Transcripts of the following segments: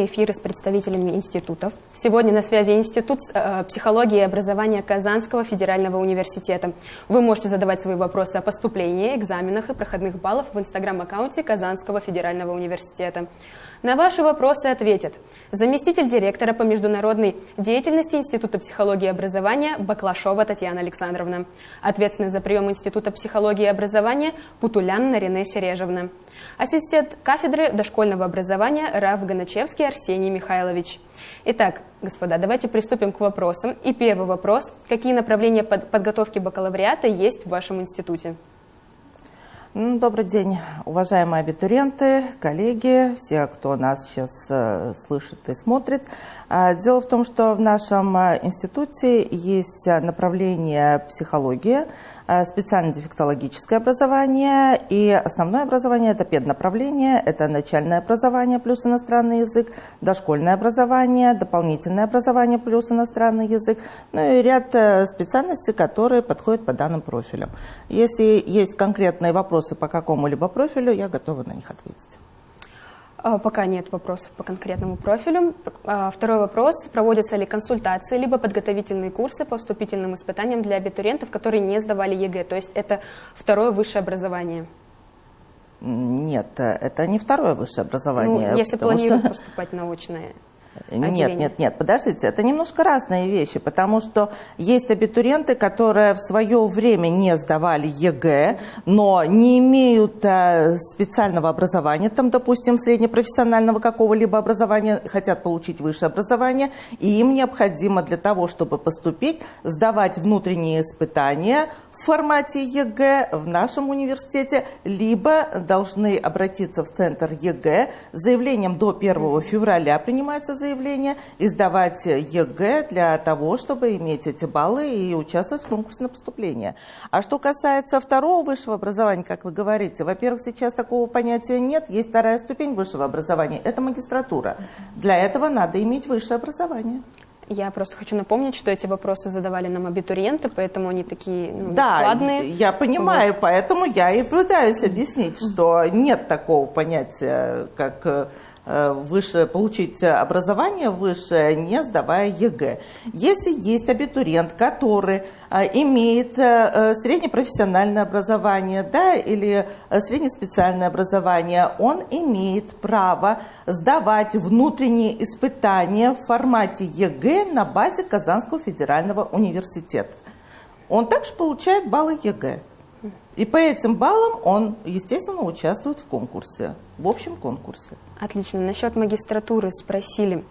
прямые эфиры с представителями институтов. Сегодня на связи Институт э, психологии и образования Казанского федерального университета. Вы можете задавать свои вопросы о поступлении, экзаменах и проходных баллах в инстаграм-аккаунте Казанского федерального университета. На ваши вопросы ответит заместитель директора по международной деятельности Института психологии и образования Баклашова Татьяна Александровна, ответственный за прием Института психологии и образования Путулян Нарине Сережевна, ассистент кафедры дошкольного образования Раф Ганачевский Арсений Михайлович. Итак, господа, давайте приступим к вопросам. И первый вопрос. Какие направления подготовки бакалавриата есть в вашем институте? Добрый день, уважаемые абитуриенты, коллеги, все, кто нас сейчас э, слышит и смотрит. А, дело в том, что в нашем э, институте есть направление психология, Э, специально-дефектологическое образование и основное образование – это педнаправление, это начальное образование плюс иностранный язык, дошкольное образование, дополнительное образование плюс иностранный язык, ну и ряд э, специальностей, которые подходят по данным профилям. Если есть конкретные вопросы по какому-либо профилю, я готова на них ответить. А, пока нет вопросов по конкретному профилю. А, второй вопрос. Проводятся ли консультации, либо подготовительные курсы по вступительным испытаниям для абитуриентов, которые не сдавали ЕГЭ? То есть это второе высшее образование? Нет, это не второе высшее образование. Ну, если планируют что... поступать на очное. Нет, нет, нет, подождите, это немножко разные вещи, потому что есть абитуриенты, которые в свое время не сдавали ЕГЭ, но не имеют э, специального образования, там, допустим, среднепрофессионального какого-либо образования, хотят получить высшее образование, и им необходимо для того, чтобы поступить, сдавать внутренние испытания в формате ЕГЭ в нашем университете, либо должны обратиться в центр ЕГЭ с заявлением до 1 февраля принимается заявление и сдавать ЕГЭ для того, чтобы иметь эти баллы и участвовать в конкурсе на поступление. А что касается второго высшего образования, как вы говорите, во-первых, сейчас такого понятия нет, есть вторая ступень высшего образования, это магистратура. Для этого надо иметь высшее образование. Я просто хочу напомнить, что эти вопросы задавали нам абитуриенты, поэтому они такие ну, да, складные. я понимаю, вот. поэтому я и пытаюсь объяснить, что нет такого понятия, как э, выше, получить образование высшее, не сдавая ЕГЭ. Если есть абитуриент, который э, имеет э, среднепрофессиональное образование да, или среднеспециальное образование, он имеет право сдавать внутренние испытания в формате ЕГЭ на базе Казанского федерального университета. Он также получает баллы ЕГЭ. И по этим баллам он, естественно, участвует в конкурсе, в общем конкурсе. Отлично. Насчет магистратуры спросили.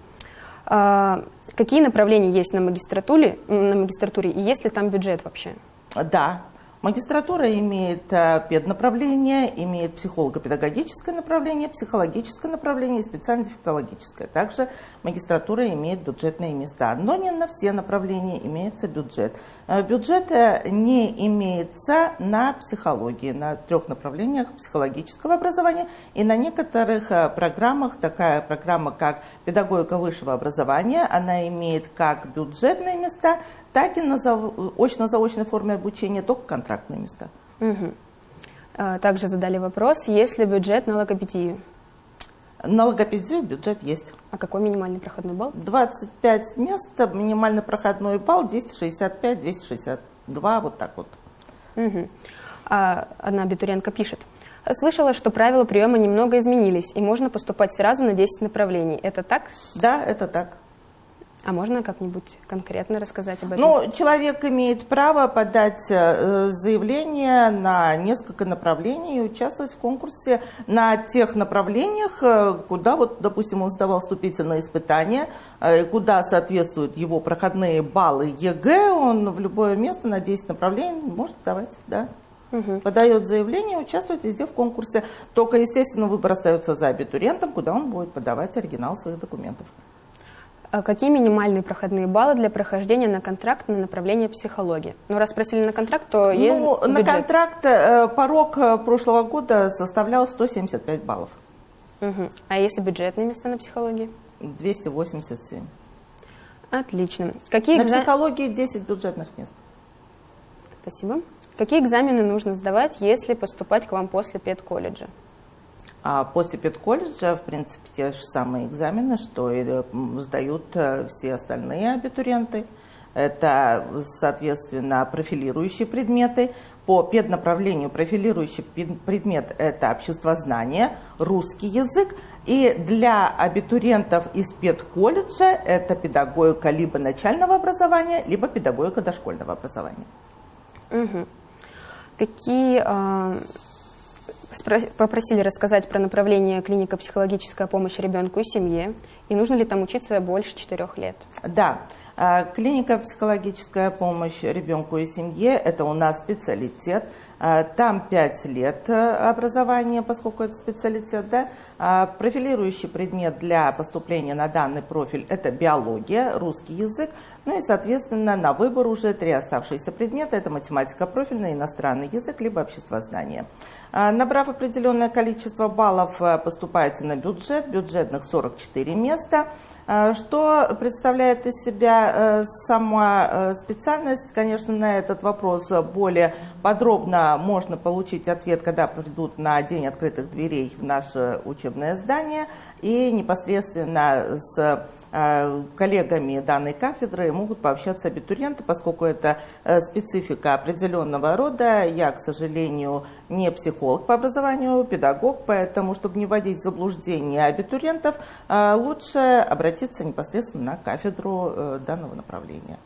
А, какие направления есть на магистратуре, на магистратуре и есть ли там бюджет вообще? Да, Магистратура имеет э, педнаправление, имеет психолого-педагогическое направление, психологическое направление и специально-дефектологическое. Также магистратура имеет бюджетные места, но не на все направления имеется бюджет. Э, бюджет не имеется на психологии, на трех направлениях психологического образования и на некоторых э, программах, такая программа как педагогика высшего образования, она имеет как бюджетные места, так и на очно-заочной форме обучения, только контрактные места. Угу. Также задали вопрос, есть ли бюджет на логопедию? На логопедию бюджет есть. А какой минимальный проходной балл? 25 мест, минимальный проходной балл 265, 262, вот так вот. Угу. А одна абитуриентка пишет. Слышала, что правила приема немного изменились, и можно поступать сразу на 10 направлений. Это так? Да, это так. А можно как-нибудь конкретно рассказать об этом? Ну, человек имеет право подать э, заявление на несколько направлений и участвовать в конкурсе на тех направлениях, э, куда, вот, допустим, он сдавал вступительные испытания, э, куда соответствуют его проходные баллы ЕГЭ, он в любое место на 10 направлений может давать, да. Угу. Подает заявление, участвует везде в конкурсе. Только, естественно, выбор остается за абитуриентом, куда он будет подавать оригинал своих документов. А какие минимальные проходные баллы для прохождения на контракт на направление психологии? Ну, раз спросили на контракт, то есть Ну, бюджет. на контракт э, порог э, прошлого года составлял 175 баллов. Угу. А если бюджетные места на психологии? 287. Отлично. Какие на экзам... психологии 10 бюджетных мест. Спасибо. Какие экзамены нужно сдавать, если поступать к вам после педколледжа? А после педколледжа, в принципе, те же самые экзамены, что и сдают э, все остальные абитуриенты. Это, соответственно, профилирующие предметы. По педнаправлению профилирующий предмет – это обществознание, русский язык. И для абитуриентов из педколледжа это педагогика либо начального образования, либо педагогика дошкольного образования. Угу. Какие э, попросили рассказать про направление клиника психологическая помощь ребенку и семье, и нужно ли там учиться больше четырех лет? Да, а, клиника психологическая помощь ребенку и семье – это у нас специалитет. А, там 5 лет э, образования, поскольку это специалитет. Да? А, профилирующий предмет для поступления на данный профиль – это биология, русский язык. Ну и, соответственно, на выбор уже три оставшиеся предмета – это математика профильная, иностранный язык, либо обществознание. Набрав определенное количество баллов, э, поступаете на бюджет, бюджетных 44 места – а, что представляет из себя э, сама э, специальность? Конечно, на этот вопрос более подробно можно получить ответ, когда придут на День открытых дверей в наше учебное здание и непосредственно с коллегами данной кафедры могут пообщаться абитуриенты, поскольку это э, специфика определенного рода. Я, к сожалению, не психолог по образованию, педагог, поэтому, чтобы не вводить в заблуждение абитуриентов, э, лучше обратиться непосредственно на кафедру данного направления.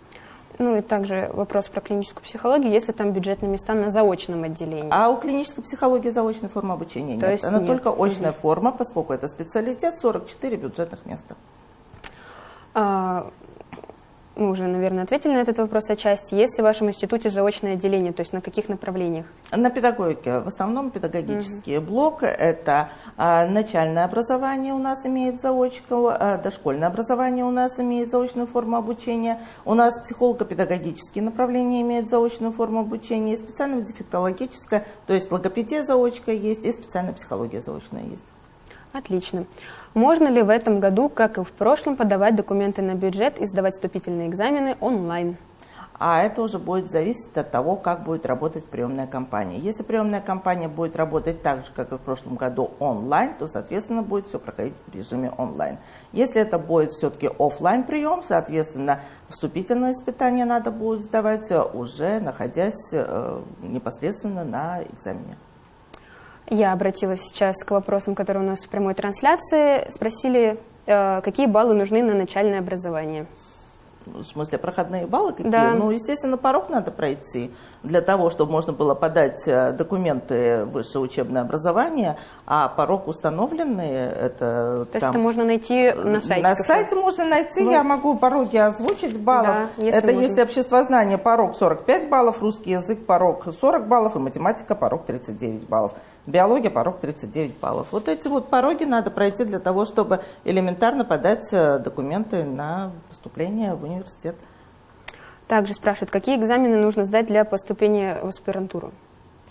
Ну и также вопрос про клиническую психологию, если там бюджетные места на заочном отделении. А у клинической психологии заочной формы обучения То нет. Есть Она нет. только очная угу. форма, поскольку это специалитет, 44 бюджетных места. А, мы уже, наверное, ответили на этот вопрос отчасти. Есть ли в вашем институте заочное отделение, то есть на каких направлениях? На педагогике. В основном педагогический угу. блок. Это а, начальное образование у нас имеет заочку, а, дошкольное образование у нас имеет заочную форму обучения. У нас психолого-педагогические направления имеют заочную форму обучения. И специально-дефектологическая, то есть логопедия заочка есть, и специальная психология заочная есть. Отлично. Можно ли в этом году, как и в прошлом, подавать документы на бюджет и сдавать вступительные экзамены онлайн? А это уже будет зависеть от того, как будет работать приемная компания. Если приемная компания будет работать так же, как и в прошлом году онлайн, то, соответственно, будет все проходить в режиме онлайн. Если это будет все-таки офлайн прием, соответственно, вступительное испытание надо будет сдавать уже находясь э, непосредственно на экзамене. Я обратилась сейчас к вопросам, которые у нас в прямой трансляции. Спросили, э, какие баллы нужны на начальное образование. В смысле, проходные баллы какие? Да. Ну, естественно, порог надо пройти для того, чтобы можно было подать э, документы высшее учебное образование, а порог установленный, это То там... есть это можно найти на сайте? На сайте можно найти, вот. я могу пороги озвучить баллов. Да, если это можно. если обществознание порог 45 баллов, русский язык порог 40 баллов и математика порог 39 баллов. Биология порог 39 баллов. Вот эти вот пороги надо пройти для того, чтобы элементарно подать э, документы на поступление в университет. Также спрашивают, какие экзамены нужно сдать для поступления в аспирантуру?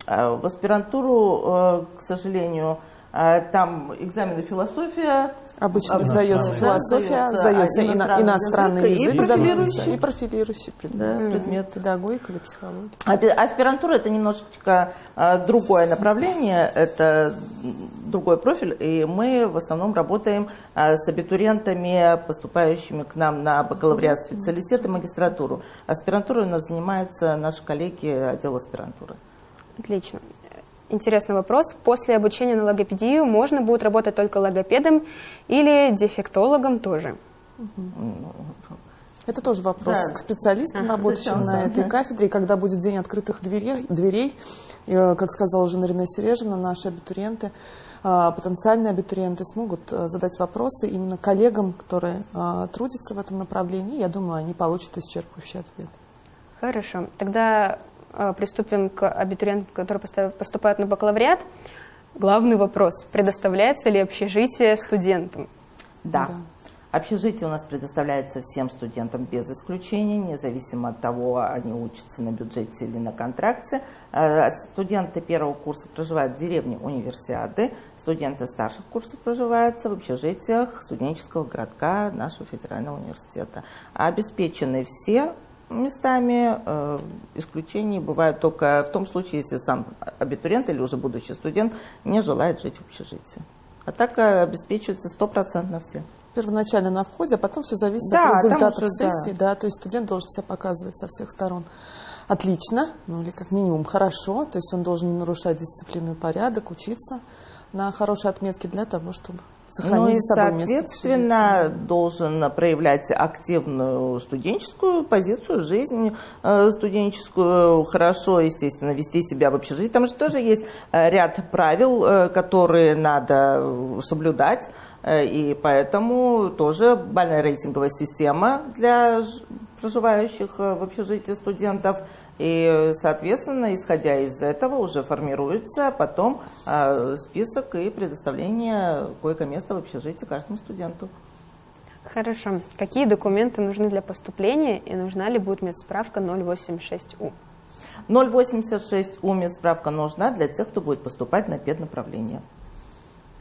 А, в аспирантуру, э, к сожалению, э, там экзамены философия, Обычно Обычно. сдается философия, сдается иностранный, иностранный язык, язык и профилирующий, и профилирующий предмет, да. предмет педагогика или психология. Аспирантура – это немножечко а, другое направление, это другой профиль, и мы в основном работаем а, с абитуриентами, поступающими к нам на бакалавриат, специалитет и магистратуру. Аспирантурой у нас занимаются наши коллеги отдела аспирантуры. Отлично интересный вопрос. После обучения на логопедию можно будет работать только логопедом или дефектологом тоже? Это тоже вопрос да. к специалистам, ага, работающим на этой кафедре. И когда будет день открытых дверей, дверей и, э, как сказала уже Нарина Сережевна, наши абитуриенты, а, потенциальные абитуриенты смогут э, задать вопросы именно коллегам, которые а, трудятся в этом направлении. Я думаю, они получат исчерпывающий ответ. Хорошо. Тогда приступим к абитуриентам, которые поступают на бакалавриат. Главный вопрос, предоставляется ли общежитие студентам? Да. да. Общежитие у нас предоставляется всем студентам без исключения, независимо от того, они учатся на бюджете или на контракте. Э, студенты первого курса проживают в деревне Универсиады, студенты старших курсов проживают в общежитиях студенческого городка нашего федерального университета. Обеспечены все местами. Э, исключения бывают только в том случае, если сам абитуриент или уже будущий студент не желает жить в общежитии. А так э, обеспечивается стопроцентно все. Первоначально на входе, а потом все зависит да, от результатов уже, сессии. Да. да, то есть студент должен себя показывать со всех сторон. Отлично, ну или как минимум хорошо, то есть он должен не нарушать дисциплину и порядок, учиться на хорошие отметки для того, чтобы сохранить ну и, соответственно, должен проявлять активную студенческую позицию, жизнь э, студенческую, хорошо, естественно, вести себя в общежитии. Там же тоже есть э, ряд правил, э, которые надо соблюдать, и поэтому тоже бальная рейтинговая система для проживающих в общежитии студентов – и, соответственно, исходя из этого уже формируется потом э, список и предоставление койко-места в общежитии каждому студенту. Хорошо. Какие документы нужны для поступления и нужна ли будет медсправка 086У? 086У медсправка нужна для тех, кто будет поступать на педнаправление.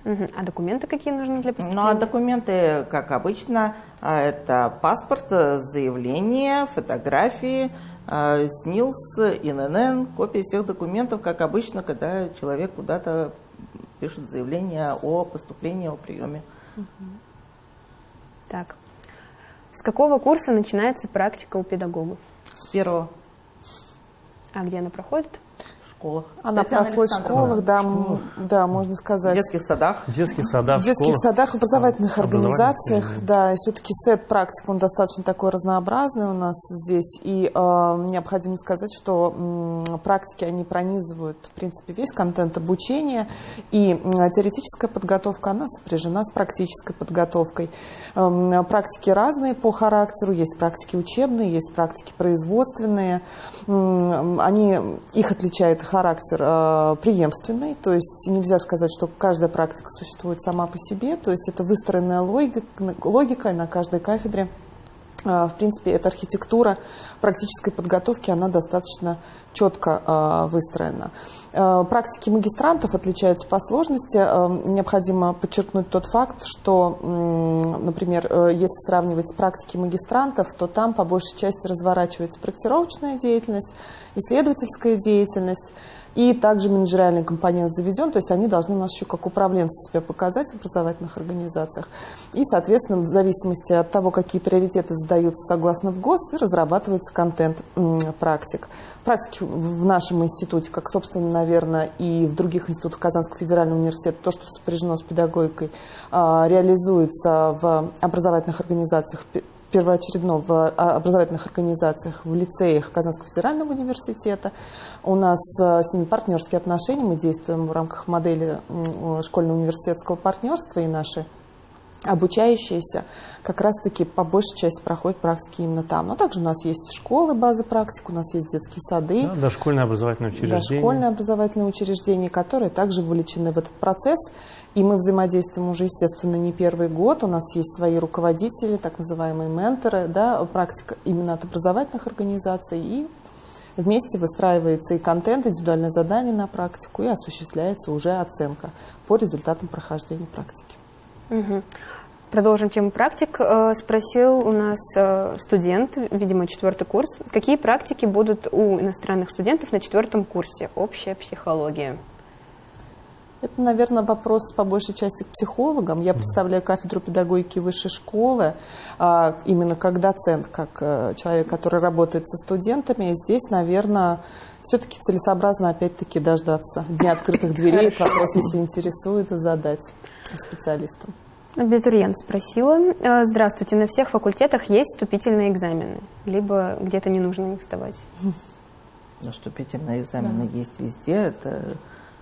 Угу. А документы какие нужны для поступления? Ну, а документы, как обычно, а, это паспорт, заявление, фотографии, а, СНИЛС, ИНН, копии всех документов, как обычно, когда человек куда-то пишет заявление о поступлении, о приеме. Так. С какого курса начинается практика у педагогов? С первого. А где она проходит? Школах. Она Татьяна проходит в школах, да, школах. да, можно сказать. В детских садах. В детских садах, В детских школах. садах, в образовательных а, организациях, да, и все-таки сет практик, он достаточно такой разнообразный у нас здесь, и э, необходимо сказать, что э, практики, они пронизывают, в принципе, весь контент обучения, и э, теоретическая подготовка, она сопряжена с практической подготовкой. Э, практики разные по характеру, есть практики учебные, есть практики производственные, э, они, их отличает характер э, преемственный, то есть нельзя сказать, что каждая практика существует сама по себе, то есть это выстроенная логика, логика на каждой кафедре. Э, в принципе, эта архитектура практической подготовки, она достаточно четко э, выстроена. Э, практики магистрантов отличаются по сложности. Необходимо подчеркнуть тот факт, что, например, э, если сравнивать практики магистрантов, то там по большей части разворачивается проектировочная деятельность, исследовательская деятельность, и также менеджериальный компонент заведен, то есть они должны у нас еще как управленцы себя показать в образовательных организациях. И, соответственно, в зависимости от того, какие приоритеты задаются согласно в ГОС, разрабатывается контент практик. Практики в нашем институте, как, собственно, наверное, и в других институтах Казанского федерального университета, то, что сопряжено с педагогикой, а, реализуется в образовательных организациях первоочередно в а, образовательных организациях, в лицеях Казанского федерального университета. У нас э, с ними партнерские отношения, мы действуем в рамках модели школьно-университетского партнерства, и наши обучающиеся как раз-таки по большей части проходят практики именно там. Но также у нас есть школы, базы практик, у нас есть детские сады. Да, дошкольное образовательное учреждение. Дошкольное образовательное учреждение, которые также вовлечены в этот процесс. И мы взаимодействуем уже, естественно, не первый год. У нас есть свои руководители, так называемые менторы, да, практика именно от образовательных организаций. И вместе выстраивается и контент, индивидуальное задание на практику, и осуществляется уже оценка по результатам прохождения практики. Угу. Продолжим тему практик. Э, спросил у нас э, студент, видимо, четвертый курс, какие практики будут у иностранных студентов на четвертом курсе? Общая психология. Это, наверное, вопрос по большей части к психологам. Я представляю кафедру педагогики высшей школы, а, именно как доцент, как э, человек, который работает со студентами. И здесь, наверное, все-таки целесообразно опять-таки дождаться дня открытых дверей. Этот вопрос, если интересует, задать специалистам. Абитуриент спросила. «Э, здравствуйте, на всех факультетах есть вступительные экзамены, либо где-то не нужно их сдавать? Ну, вступительные экзамены да. есть везде. Это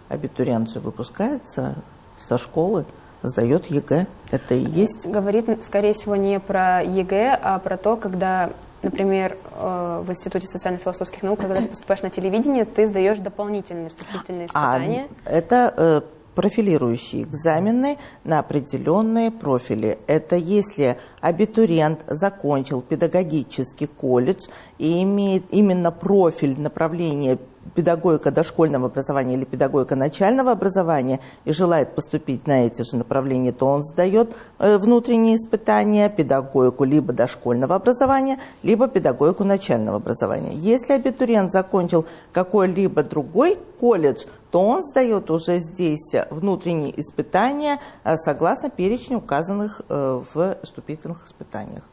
абитуриент же выпускается со школы, сдает ЕГЭ. Это и есть. Говорит, скорее всего, не про ЕГЭ, а про то, когда, например, э, в Институте социально-философских наук, когда ты поступаешь на телевидение, ты сдаешь дополнительные вступительные а, испытания. А, это э, профилирующие экзамены на определенные профили. Это если абитуриент закончил педагогический колледж и имеет именно профиль направления педагогика дошкольного образования или педагогика начального образования и желает поступить на эти же направления, то он сдает э, внутренние испытания, педагогику либо дошкольного образования, либо педагогику начального образования. Если абитуриент закончил какой-либо другой колледж, то он сдает уже здесь внутренние испытания э, согласно перечню указанных э, в вступительных испытаниях.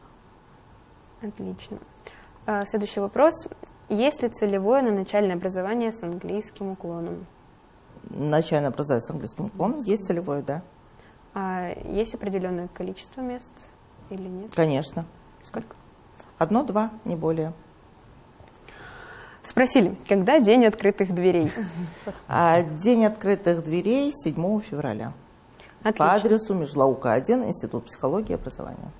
Отлично. А, следующий вопрос. Есть ли целевое на начальное образование с английским уклоном? Начальное образование с английским уклоном есть целевое, да. А есть определенное количество мест или нет? Конечно. Сколько? Одно-два, не более. Спросили, когда день открытых дверей? А, день открытых дверей 7 февраля. Отлично. По адресу Межлаука 1, Институт психологии и образования.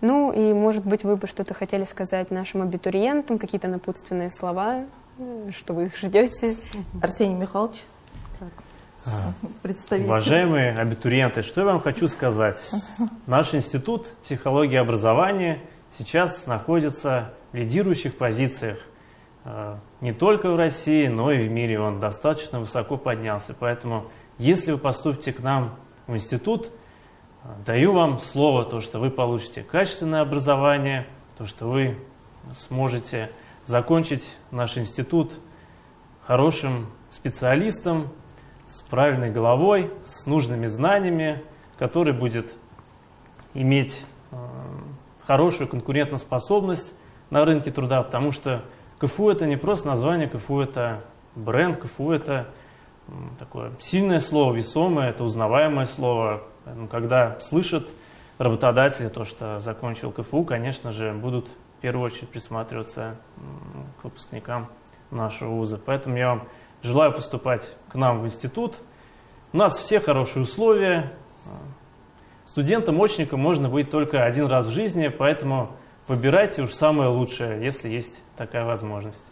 Ну и, может быть, вы бы что-то хотели сказать нашим абитуриентам, какие-то напутственные слова, что вы их ждете? Арсений Михайлович. А, уважаемые абитуриенты, что я вам хочу сказать. Наш институт психологии и образования сейчас находится в лидирующих позициях. А, не только в России, но и в мире он достаточно высоко поднялся. Поэтому, если вы поступите к нам в институт, Даю вам слово, то, что вы получите качественное образование, то, что вы сможете закончить наш институт хорошим специалистом, с правильной головой, с нужными знаниями, который будет иметь э, хорошую конкурентоспособность на рынке труда, потому что КФУ это не просто название, КФУ это бренд, КФУ это такое сильное слово, весомое, это узнаваемое слово, Поэтому, когда слышат работодатели то, что закончил КФУ, конечно же, будут в первую очередь присматриваться к выпускникам нашего вуза. Поэтому я вам желаю поступать к нам в институт. У нас все хорошие условия. Студентом-очником можно быть только один раз в жизни, поэтому выбирайте уж самое лучшее, если есть такая возможность.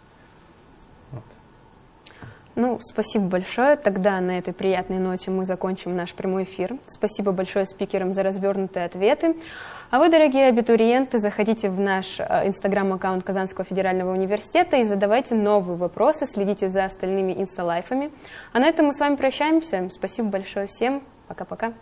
Ну, спасибо большое. Тогда на этой приятной ноте мы закончим наш прямой эфир. Спасибо большое спикерам за развернутые ответы. А вы, дорогие абитуриенты, заходите в наш э, инстаграм-аккаунт Казанского федерального университета и задавайте новые вопросы, следите за остальными инсталайфами. А на этом мы с вами прощаемся. Спасибо большое всем. Пока-пока.